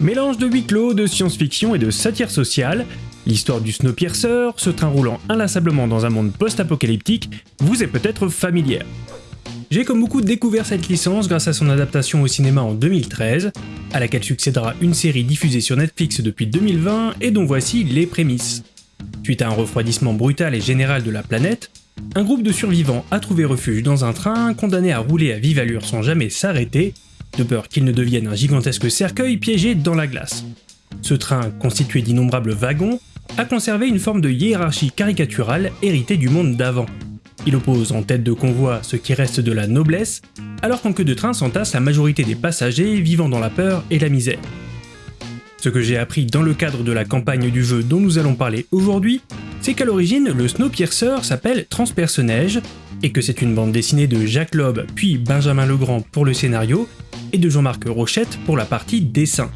Mélange de huis clos, de science-fiction et de satire sociale, l'histoire du Snowpiercer, ce train roulant inlassablement dans un monde post-apocalyptique, vous est peut-être familière. J'ai comme beaucoup découvert cette licence grâce à son adaptation au cinéma en 2013, à laquelle succédera une série diffusée sur Netflix depuis 2020 et dont voici les prémices. Suite à un refroidissement brutal et général de la planète, un groupe de survivants a trouvé refuge dans un train condamné à rouler à vive allure sans jamais s'arrêter, de peur qu'il ne devienne un gigantesque cercueil piégé dans la glace. Ce train, constitué d'innombrables wagons, a conservé une forme de hiérarchie caricaturale héritée du monde d'avant. Il oppose en tête de convoi ce qui reste de la noblesse, alors qu'en queue de train s'entasse la majorité des passagers vivant dans la peur et la misère. Ce que j'ai appris dans le cadre de la campagne du jeu dont nous allons parler aujourd'hui, c'est qu'à l'origine, le Snowpiercer s'appelle Transperce-Neige, et que c'est une bande dessinée de Jacques Loeb puis Benjamin Legrand pour le scénario, et de Jean-Marc Rochette pour la partie dessin.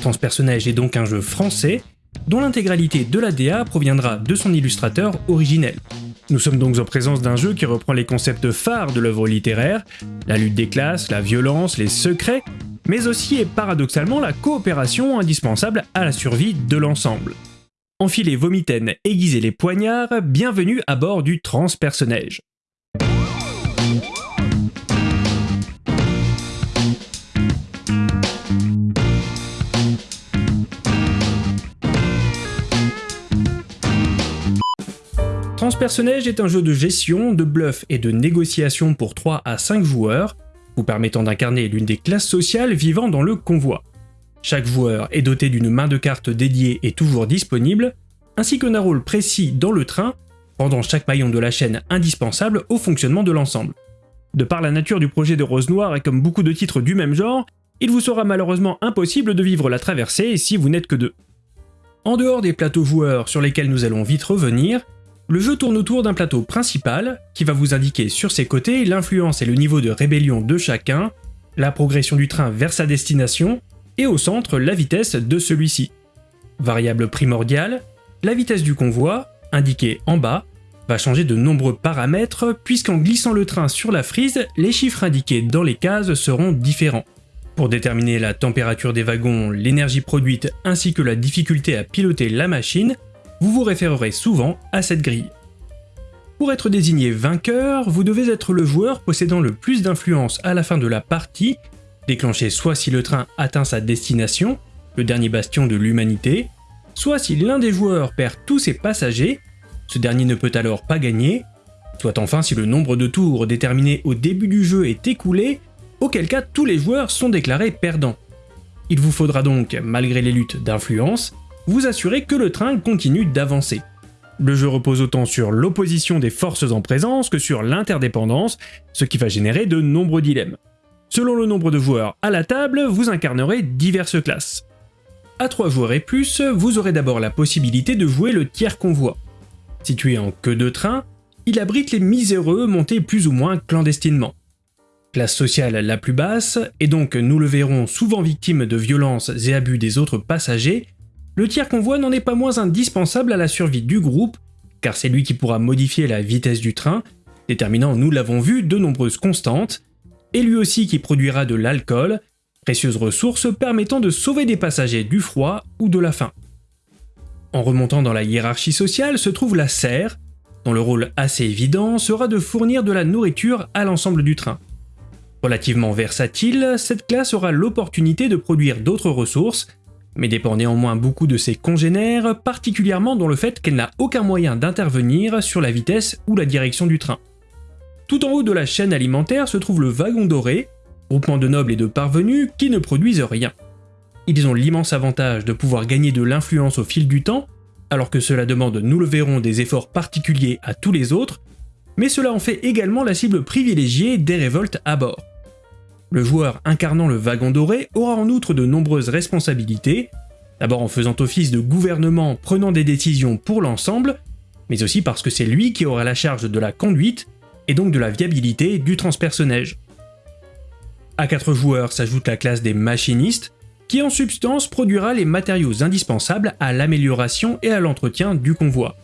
Transperce-Neige est donc un jeu français, dont l'intégralité de la DA proviendra de son illustrateur originel. Nous sommes donc en présence d'un jeu qui reprend les concepts phares de l'œuvre littéraire, la lutte des classes, la violence, les secrets, mais aussi et paradoxalement la coopération indispensable à la survie de l'ensemble. Enfilez vos mitaines, aiguisez les poignards, bienvenue à bord du Transpersonnage. Transpersonnage est un jeu de gestion, de bluff et de négociation pour 3 à 5 joueurs, vous permettant d'incarner l'une des classes sociales vivant dans le convoi. Chaque joueur est doté d'une main de cartes dédiée et toujours disponible, ainsi qu'un rôle précis dans le train, rendant chaque maillon de la chaîne indispensable au fonctionnement de l'ensemble. De par la nature du projet de Rose Noire et comme beaucoup de titres du même genre, il vous sera malheureusement impossible de vivre la traversée si vous n'êtes que deux. En dehors des plateaux joueurs sur lesquels nous allons vite revenir, le jeu tourne autour d'un plateau principal qui va vous indiquer sur ses côtés l'influence et le niveau de rébellion de chacun, la progression du train vers sa destination, et au centre la vitesse de celui-ci. Variable primordiale, la vitesse du convoi, indiquée en bas, va changer de nombreux paramètres puisqu'en glissant le train sur la frise, les chiffres indiqués dans les cases seront différents. Pour déterminer la température des wagons, l'énergie produite ainsi que la difficulté à piloter la machine, vous vous référerez souvent à cette grille. Pour être désigné vainqueur, vous devez être le joueur possédant le plus d'influence à la fin de la partie, déclenché soit si le train atteint sa destination, le dernier bastion de l'humanité, soit si l'un des joueurs perd tous ses passagers, ce dernier ne peut alors pas gagner, soit enfin si le nombre de tours déterminé au début du jeu est écoulé, auquel cas tous les joueurs sont déclarés perdants. Il vous faudra donc, malgré les luttes d'influence, vous assurez que le train continue d'avancer. Le jeu repose autant sur l'opposition des forces en présence que sur l'interdépendance, ce qui va générer de nombreux dilemmes. Selon le nombre de joueurs à la table, vous incarnerez diverses classes. À 3 joueurs et plus, vous aurez d'abord la possibilité de jouer le tiers convoi. Situé en queue de train, il abrite les miséreux montés plus ou moins clandestinement. Classe sociale la plus basse, et donc nous le verrons souvent victime de violences et abus des autres passagers, le tiers convoi n'en est pas moins indispensable à la survie du groupe, car c'est lui qui pourra modifier la vitesse du train, déterminant, nous l'avons vu, de nombreuses constantes, et lui aussi qui produira de l'alcool, précieuse ressource permettant de sauver des passagers du froid ou de la faim. En remontant dans la hiérarchie sociale se trouve la serre, dont le rôle assez évident sera de fournir de la nourriture à l'ensemble du train. Relativement versatile, cette classe aura l'opportunité de produire d'autres ressources, mais dépend néanmoins beaucoup de ses congénères, particulièrement dans le fait qu'elle n'a aucun moyen d'intervenir sur la vitesse ou la direction du train. Tout en haut de la chaîne alimentaire se trouve le wagon doré, groupement de nobles et de parvenus qui ne produisent rien. Ils ont l'immense avantage de pouvoir gagner de l'influence au fil du temps, alors que cela demande, nous le verrons, des efforts particuliers à tous les autres, mais cela en fait également la cible privilégiée des révoltes à bord. Le joueur incarnant le wagon doré aura en outre de nombreuses responsabilités, d'abord en faisant office de gouvernement prenant des décisions pour l'ensemble, mais aussi parce que c'est lui qui aura la charge de la conduite et donc de la viabilité du transpersonnage. À 4 joueurs s'ajoute la classe des machinistes, qui en substance produira les matériaux indispensables à l'amélioration et à l'entretien du convoi.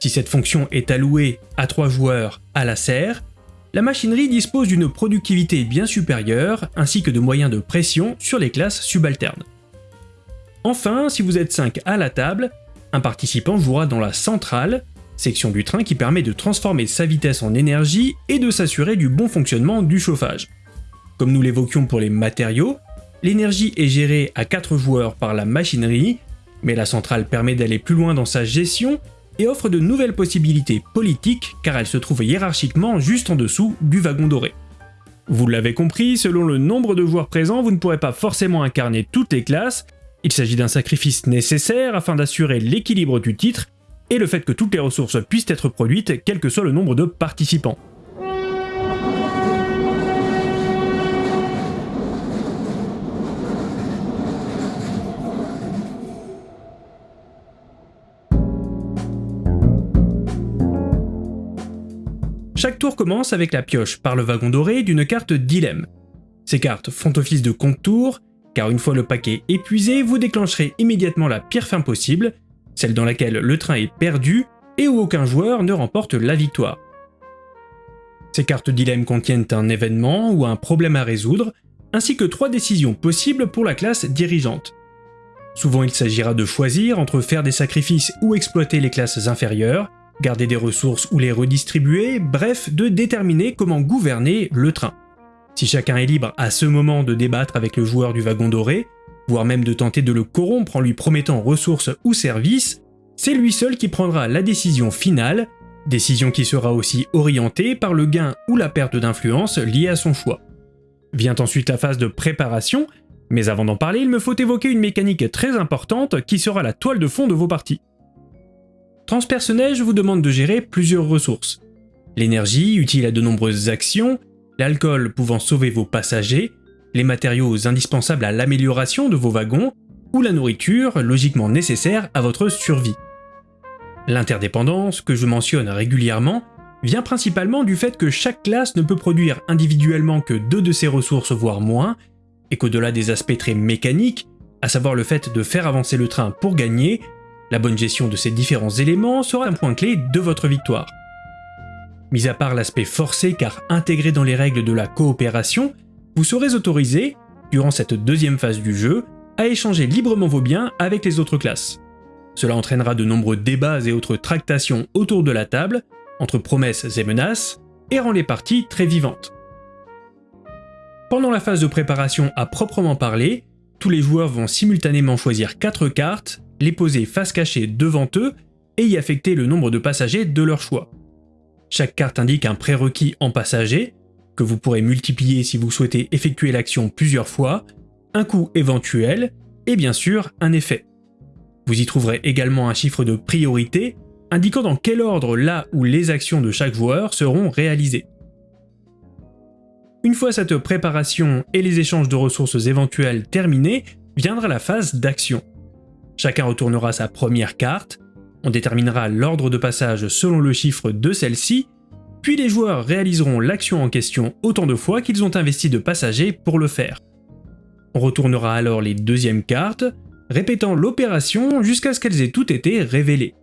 Si cette fonction est allouée à 3 joueurs à la serre, la machinerie dispose d'une productivité bien supérieure ainsi que de moyens de pression sur les classes subalternes. Enfin, si vous êtes 5 à la table, un participant jouera dans la centrale, section du train qui permet de transformer sa vitesse en énergie et de s'assurer du bon fonctionnement du chauffage. Comme nous l'évoquions pour les matériaux, l'énergie est gérée à 4 joueurs par la machinerie, mais la centrale permet d'aller plus loin dans sa gestion et offre de nouvelles possibilités politiques car elle se trouve hiérarchiquement juste en dessous du wagon doré. Vous l'avez compris, selon le nombre de joueurs présents, vous ne pourrez pas forcément incarner toutes les classes, il s'agit d'un sacrifice nécessaire afin d'assurer l'équilibre du titre et le fait que toutes les ressources puissent être produites quel que soit le nombre de participants. Chaque tour commence avec la pioche par le wagon doré d'une carte dilemme. Ces cartes font office de compte-tour, car une fois le paquet épuisé, vous déclencherez immédiatement la pire fin possible, celle dans laquelle le train est perdu et où aucun joueur ne remporte la victoire. Ces cartes dilemme contiennent un événement ou un problème à résoudre, ainsi que trois décisions possibles pour la classe dirigeante. Souvent il s'agira de choisir entre faire des sacrifices ou exploiter les classes inférieures, garder des ressources ou les redistribuer, bref, de déterminer comment gouverner le train. Si chacun est libre à ce moment de débattre avec le joueur du wagon doré, voire même de tenter de le corrompre en lui promettant ressources ou services, c'est lui seul qui prendra la décision finale, décision qui sera aussi orientée par le gain ou la perte d'influence liée à son choix. Vient ensuite la phase de préparation, mais avant d'en parler, il me faut évoquer une mécanique très importante qui sera la toile de fond de vos parties. Transpersonnage vous demande de gérer plusieurs ressources. L'énergie, utile à de nombreuses actions, l'alcool pouvant sauver vos passagers, les matériaux indispensables à l'amélioration de vos wagons, ou la nourriture logiquement nécessaire à votre survie. L'interdépendance, que je mentionne régulièrement, vient principalement du fait que chaque classe ne peut produire individuellement que deux de ses ressources voire moins, et qu'au-delà des aspects très mécaniques, à savoir le fait de faire avancer le train pour gagner, la bonne gestion de ces différents éléments sera un point clé de votre victoire. Mis à part l'aspect forcé car intégré dans les règles de la coopération, vous serez autorisé, durant cette deuxième phase du jeu, à échanger librement vos biens avec les autres classes. Cela entraînera de nombreux débats et autres tractations autour de la table, entre promesses et menaces, et rend les parties très vivantes. Pendant la phase de préparation à proprement parler, tous les joueurs vont simultanément choisir 4 cartes les poser face cachée devant eux et y affecter le nombre de passagers de leur choix. Chaque carte indique un prérequis en passager, que vous pourrez multiplier si vous souhaitez effectuer l'action plusieurs fois, un coût éventuel, et bien sûr un effet. Vous y trouverez également un chiffre de priorité, indiquant dans quel ordre la ou les actions de chaque joueur seront réalisées. Une fois cette préparation et les échanges de ressources éventuelles terminés, viendra la phase d'action. Chacun retournera sa première carte, on déterminera l'ordre de passage selon le chiffre de celle-ci, puis les joueurs réaliseront l'action en question autant de fois qu'ils ont investi de passagers pour le faire. On retournera alors les deuxièmes cartes, répétant l'opération jusqu'à ce qu'elles aient toutes été révélées.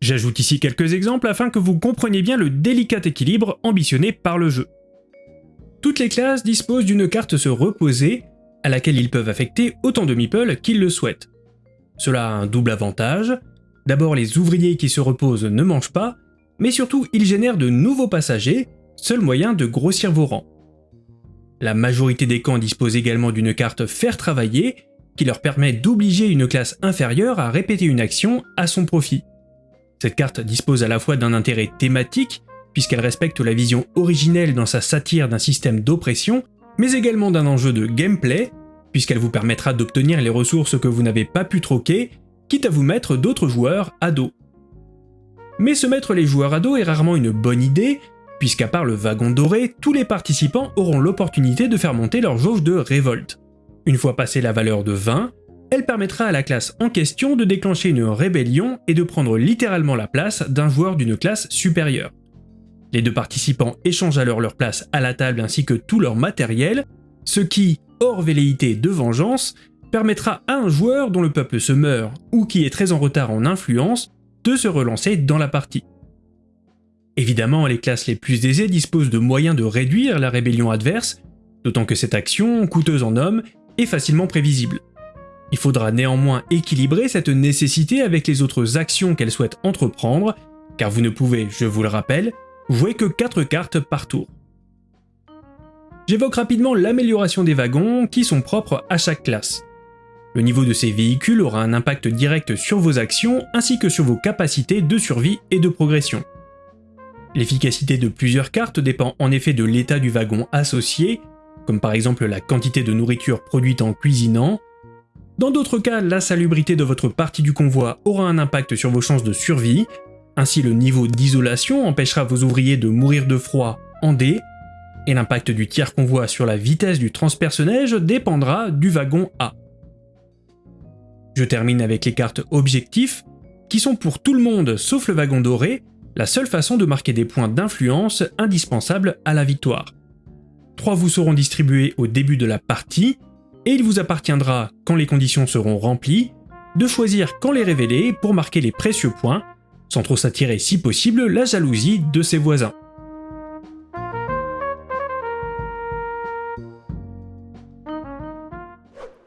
J'ajoute ici quelques exemples afin que vous compreniez bien le délicat équilibre ambitionné par le jeu. Toutes les classes disposent d'une carte se reposer à laquelle ils peuvent affecter autant de meeples qu'ils le souhaitent. Cela a un double avantage. D'abord, les ouvriers qui se reposent ne mangent pas, mais surtout ils génèrent de nouveaux passagers, seul moyen de grossir vos rangs. La majorité des camps disposent également d'une carte Faire travailler, qui leur permet d'obliger une classe inférieure à répéter une action à son profit. Cette carte dispose à la fois d'un intérêt thématique, puisqu'elle respecte la vision originelle dans sa satire d'un système d'oppression, mais également d'un enjeu de gameplay, puisqu'elle vous permettra d'obtenir les ressources que vous n'avez pas pu troquer, quitte à vous mettre d'autres joueurs à dos. Mais se mettre les joueurs à dos est rarement une bonne idée, puisqu'à part le wagon doré, tous les participants auront l'opportunité de faire monter leur jauge de révolte. Une fois passée la valeur de 20, elle permettra à la classe en question de déclencher une rébellion et de prendre littéralement la place d'un joueur d'une classe supérieure. Les deux participants échangent alors leur place à la table ainsi que tout leur matériel, ce qui, hors velléité de vengeance, permettra à un joueur dont le peuple se meurt ou qui est très en retard en influence de se relancer dans la partie. Évidemment, les classes les plus aisées disposent de moyens de réduire la rébellion adverse, d'autant que cette action, coûteuse en hommes, est facilement prévisible. Il faudra néanmoins équilibrer cette nécessité avec les autres actions qu'elle souhaite entreprendre, car vous ne pouvez, je vous le rappelle, jouer que 4 cartes par tour. J'évoque rapidement l'amélioration des wagons qui sont propres à chaque classe. Le niveau de ces véhicules aura un impact direct sur vos actions ainsi que sur vos capacités de survie et de progression. L'efficacité de plusieurs cartes dépend en effet de l'état du wagon associé, comme par exemple la quantité de nourriture produite en cuisinant, dans d'autres cas, la salubrité de votre partie du convoi aura un impact sur vos chances de survie, ainsi le niveau d'isolation empêchera vos ouvriers de mourir de froid en D, et l'impact du tiers convoi sur la vitesse du transpersonnage dépendra du wagon A. Je termine avec les cartes objectifs, qui sont pour tout le monde sauf le wagon doré, la seule façon de marquer des points d'influence indispensables à la victoire. Trois vous seront distribués au début de la partie, et il vous appartiendra, quand les conditions seront remplies, de choisir quand les révéler pour marquer les précieux points, sans trop s'attirer si possible la jalousie de ses voisins.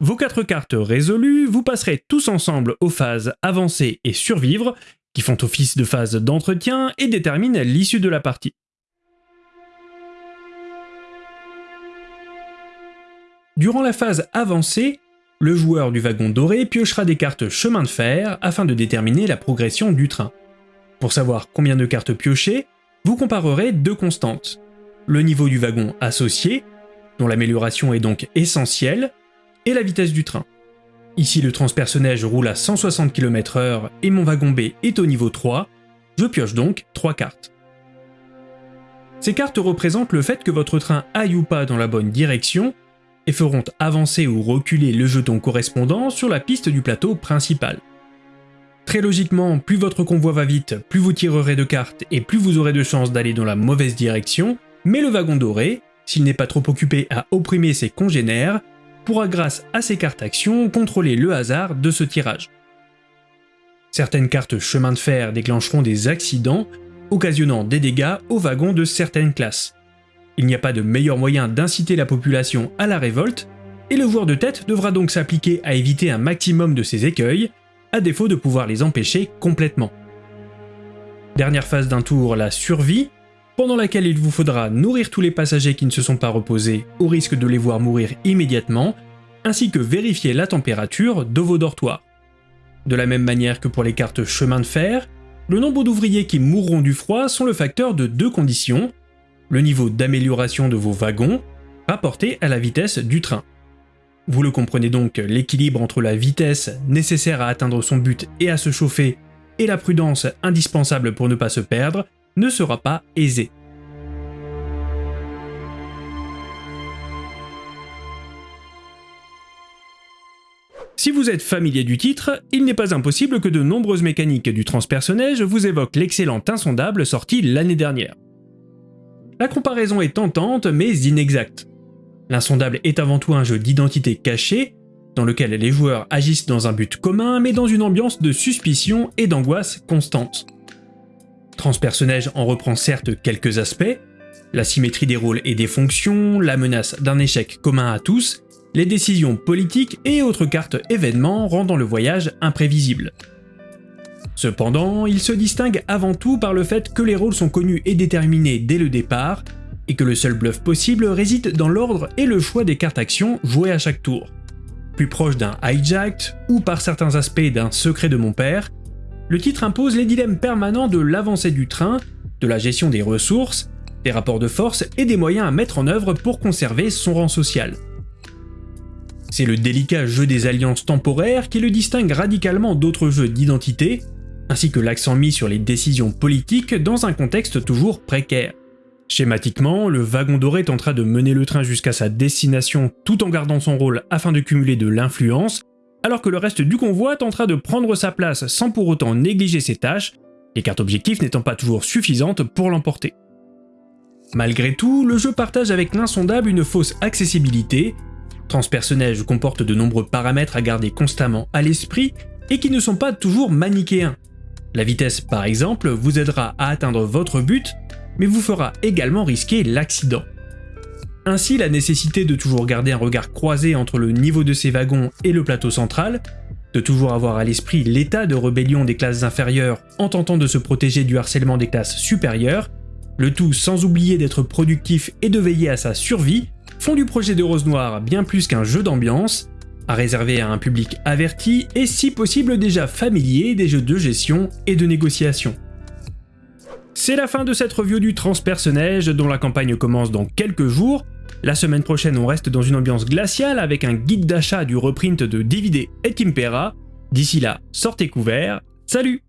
Vos quatre cartes résolues, vous passerez tous ensemble aux phases avancer et survivre, qui font office de phase d'entretien et déterminent l'issue de la partie. Durant la phase avancée, le joueur du wagon doré piochera des cartes chemin de fer afin de déterminer la progression du train. Pour savoir combien de cartes piocher, vous comparerez deux constantes. Le niveau du wagon associé, dont l'amélioration est donc essentielle, et la vitesse du train. Ici le transpersonnage roule à 160 km/h et mon wagon B est au niveau 3, je pioche donc 3 cartes. Ces cartes représentent le fait que votre train aille ou pas dans la bonne direction et feront avancer ou reculer le jeton correspondant sur la piste du plateau principal. Très logiquement, plus votre convoi va vite, plus vous tirerez de cartes et plus vous aurez de chances d'aller dans la mauvaise direction, mais le wagon doré, s'il n'est pas trop occupé à opprimer ses congénères, pourra grâce à ses cartes actions contrôler le hasard de ce tirage. Certaines cartes chemin de fer déclencheront des accidents, occasionnant des dégâts aux wagons de certaines classes. Il n'y a pas de meilleur moyen d'inciter la population à la révolte, et le joueur de tête devra donc s'appliquer à éviter un maximum de ces écueils, à défaut de pouvoir les empêcher complètement. Dernière phase d'un tour, la survie, pendant laquelle il vous faudra nourrir tous les passagers qui ne se sont pas reposés au risque de les voir mourir immédiatement, ainsi que vérifier la température de vos dortoirs. De la même manière que pour les cartes chemin de fer, le nombre d'ouvriers qui mourront du froid sont le facteur de deux conditions, le niveau d'amélioration de vos wagons rapporté à la vitesse du train. Vous le comprenez donc, l'équilibre entre la vitesse nécessaire à atteindre son but et à se chauffer et la prudence indispensable pour ne pas se perdre ne sera pas aisé. Si vous êtes familier du titre, il n'est pas impossible que de nombreuses mécaniques du transpersonnage vous évoquent l'excellent Insondable sorti l'année dernière. La comparaison est tentante mais inexacte. L'insondable est avant tout un jeu d'identité cachée, dans lequel les joueurs agissent dans un but commun mais dans une ambiance de suspicion et d'angoisse constante. Transpersonnage en reprend certes quelques aspects, la symétrie des rôles et des fonctions, la menace d'un échec commun à tous, les décisions politiques et autres cartes événements rendant le voyage imprévisible. Cependant, il se distingue avant tout par le fait que les rôles sont connus et déterminés dès le départ, et que le seul bluff possible réside dans l'ordre et le choix des cartes actions jouées à chaque tour. Plus proche d'un hijacked, ou par certains aspects d'un secret de mon père, le titre impose les dilemmes permanents de l'avancée du train, de la gestion des ressources, des rapports de force et des moyens à mettre en œuvre pour conserver son rang social. C'est le délicat jeu des alliances temporaires qui le distingue radicalement d'autres jeux d'identité, ainsi que l'accent mis sur les décisions politiques dans un contexte toujours précaire. Schématiquement, le wagon doré tentera de mener le train jusqu'à sa destination tout en gardant son rôle afin de cumuler de l'influence, alors que le reste du convoi tentera de prendre sa place sans pour autant négliger ses tâches, les cartes objectifs n'étant pas toujours suffisantes pour l'emporter. Malgré tout, le jeu partage avec l'insondable une fausse accessibilité, Transpersonnage comporte de nombreux paramètres à garder constamment à l'esprit et qui ne sont pas toujours manichéens, la vitesse par exemple vous aidera à atteindre votre but, mais vous fera également risquer l'accident. Ainsi, la nécessité de toujours garder un regard croisé entre le niveau de ses wagons et le plateau central, de toujours avoir à l'esprit l'état de rébellion des classes inférieures en tentant de se protéger du harcèlement des classes supérieures, le tout sans oublier d'être productif et de veiller à sa survie, font du projet de Rose Noire bien plus qu'un jeu d'ambiance, à réserver à un public averti et si possible déjà familier des jeux de gestion et de négociation. C'est la fin de cette review du Transpersonnage dont la campagne commence dans quelques jours. La semaine prochaine on reste dans une ambiance glaciale avec un guide d'achat du reprint de DVD et Timpera. D'ici là, sortez couverts, salut